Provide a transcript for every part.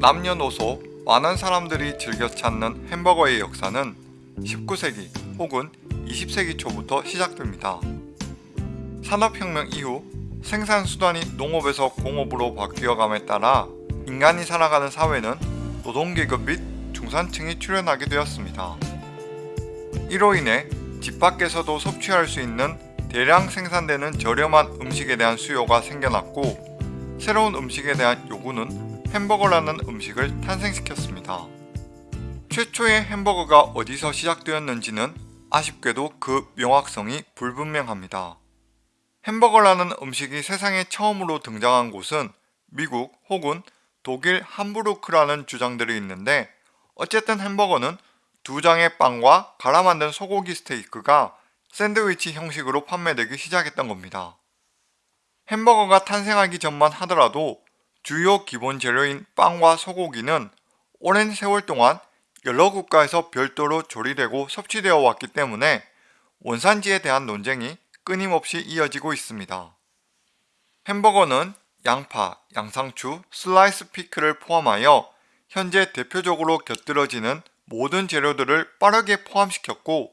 남녀노소 많은 사람들이 즐겨 찾는 햄버거의 역사는 19세기 혹은 20세기 초부터 시작됩니다. 산업혁명 이후 생산수단이 농업에서 공업으로 바뀌어감에 따라 인간이 살아가는 사회는 노동계급 및 중산층이 출현하게 되었습니다. 이로 인해 집 밖에서도 섭취할 수 있는 대량 생산되는 저렴한 음식에 대한 수요가 생겨났고 새로운 음식에 대한 요구는 햄버거라는 음식을 탄생시켰습니다. 최초의 햄버거가 어디서 시작되었는지는 아쉽게도 그 명확성이 불분명합니다. 햄버거라는 음식이 세상에 처음으로 등장한 곳은 미국 혹은 독일 함부르크라는 주장들이 있는데 어쨌든 햄버거는 두 장의 빵과 갈아 만든 소고기 스테이크가 샌드위치 형식으로 판매되기 시작했던 겁니다. 햄버거가 탄생하기 전만 하더라도 주요 기본 재료인 빵과 소고기는 오랜 세월 동안 여러 국가에서 별도로 조리되고 섭취되어 왔기 때문에 원산지에 대한 논쟁이 끊임없이 이어지고 있습니다. 햄버거는 양파, 양상추, 슬라이스 피클을 포함하여 현재 대표적으로 곁들여지는 모든 재료들을 빠르게 포함시켰고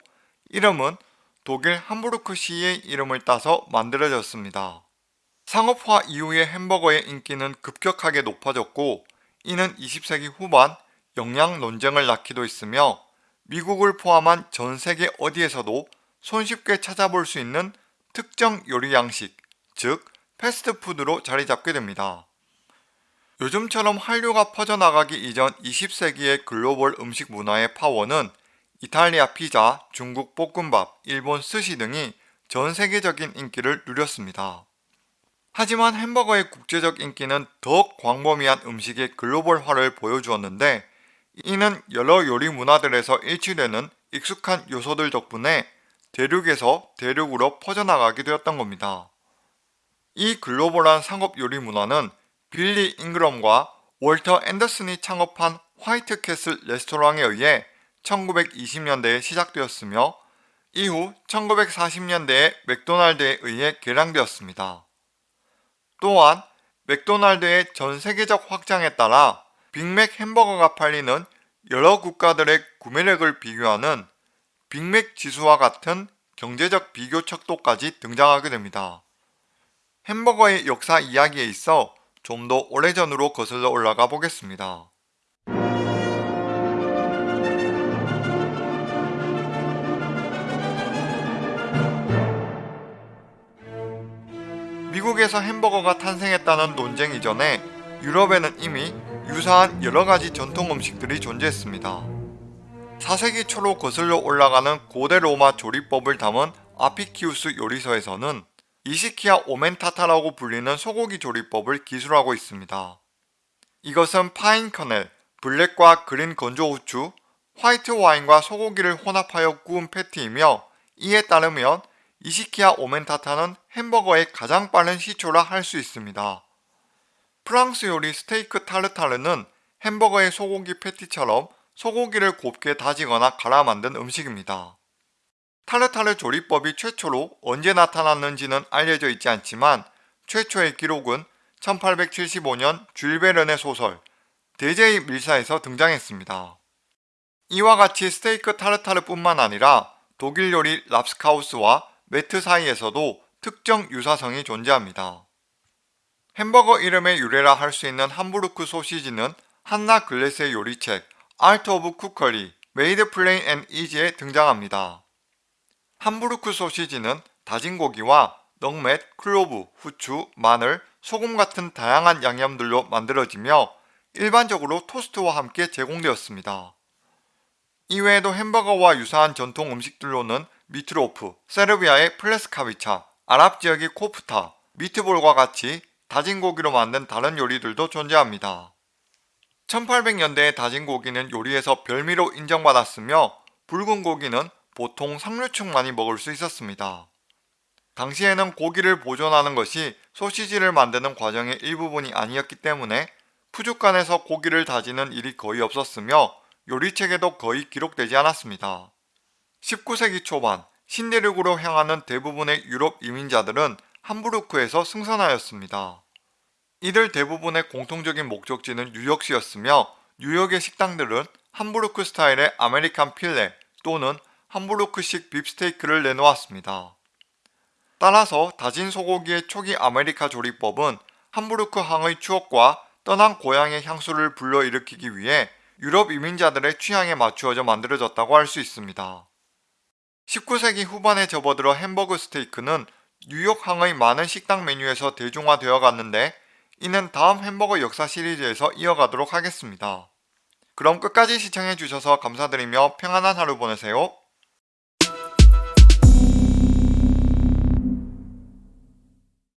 이름은 독일 함부르크 시의 이름을 따서 만들어졌습니다. 상업화 이후의 햄버거의 인기는 급격하게 높아졌고 이는 20세기 후반 영양 논쟁을 낳기도 했으며 미국을 포함한 전 세계 어디에서도 손쉽게 찾아볼 수 있는 특정 요리 양식, 즉 패스트푸드로 자리 잡게 됩니다. 요즘처럼 한류가 퍼져나가기 이전 20세기의 글로벌 음식 문화의 파워는 이탈리아 피자, 중국 볶음밥, 일본 스시 등이 전 세계적인 인기를 누렸습니다. 하지만 햄버거의 국제적 인기는 더욱 광범위한 음식의 글로벌화를 보여주었는데 이는 여러 요리 문화들에서 일치되는 익숙한 요소들 덕분에 대륙에서 대륙으로 퍼져나가게 되었던 겁니다. 이 글로벌한 상업 요리 문화는 빌리 잉그럼과 월터 앤더슨이 창업한 화이트 캐슬 레스토랑에 의해 1920년대에 시작되었으며 이후 1940년대에 맥도날드에 의해 개량되었습니다. 또한 맥도날드의 전 세계적 확장에 따라 빅맥 햄버거가 팔리는 여러 국가들의 구매력을 비교하는 빅맥 지수와 같은 경제적 비교 척도까지 등장하게 됩니다. 햄버거의 역사 이야기에 있어 좀 더 오래전으로 거슬러 올라가 보겠습니다. 미국에서 햄버거가 탄생했다는 논쟁 이전에 유럽에는 이미 유사한 여러가지 전통 음식들이 존재했습니다. 4세기 초로 거슬러 올라가는 고대 로마 조리법을 담은 아피키우스 요리서에서는 이시키아 오멘타타라고 불리는 소고기 조리법을 기술하고 있습니다. 이것은 파인 커넬, 블랙과 그린 건조 후추, 화이트 와인과 소고기를 혼합하여 구운 패티이며 이에 따르면 이시키아 오멘타타는 햄버거의 가장 빠른 시초라 할 수 있습니다. 프랑스 요리 스테이크 타르타르는 햄버거의 소고기 패티처럼 소고기를 곱게 다지거나 갈아 만든 음식입니다. 타르타르 조리법이 최초로 언제 나타났는지는 알려져 있지 않지만 최초의 기록은 1875년 줄베른의 소설 대제의 밀사에서 등장했습니다. 이와 같이 스테이크 타르타르 뿐만 아니라 독일 요리 랍스카우스와 매트 사이에서도 특정 유사성이 존재합니다. 햄버거 이름의 유래라 할 수 있는 함부르크 소시지는 한나 글래스의 요리책 Art of Cookery, Made Plain and Easy에 등장합니다. 함부르크 소시지는 다진 고기와 넉맷, 클로브, 후추, 마늘, 소금 같은 다양한 양념들로 만들어지며 일반적으로 토스트와 함께 제공되었습니다. 이외에도 햄버거와 유사한 전통 음식들로는 미트로프, 세르비아의 플레스카비차, 아랍 지역의 코프타, 미트볼과 같이 다진 고기로 만든 다른 요리들도 존재합니다. 1800년대에 다진 고기는 요리에서 별미로 인정받았으며 붉은 고기는 보통 상류층만이 먹을 수 있었습니다. 당시에는 고기를 보존하는 것이 소시지를 만드는 과정의 일부분이 아니었기 때문에 푸주간에서 고기를 다지는 일이 거의 없었으며 요리책에도 거의 기록되지 않았습니다. 19세기 초반 신대륙으로 향하는 대부분의 유럽 이민자들은 함부르크에서 승선하였습니다. 이들 대부분의 공통적인 목적지는 뉴욕시였으며 뉴욕의 식당들은 함부르크 스타일의 아메리칸 필레 또는 함부르크식 비프스테이크를 내놓았습니다. 따라서 다진 소고기의 초기 아메리카 조리법은 함부르크 항의 추억과 떠난 고향의 향수를 불러일으키기 위해 유럽 이민자들의 취향에 맞추어져 만들어졌다고 할 수 있습니다. 19세기 후반에 접어들어 햄버거 스테이크는 뉴욕 항의 많은 식당 메뉴에서 대중화되어 갔는데 이는 다음 햄버거 역사 시리즈에서 이어가도록 하겠습니다. 그럼 끝까지 시청해주셔서 감사드리며 평안한 하루 보내세요.